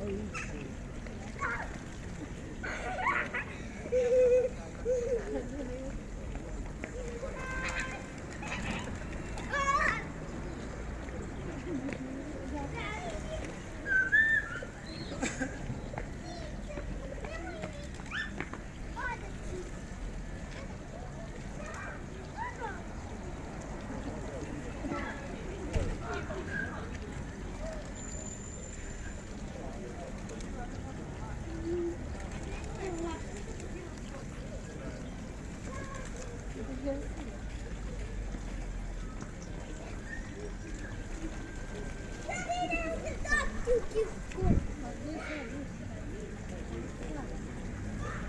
É isso.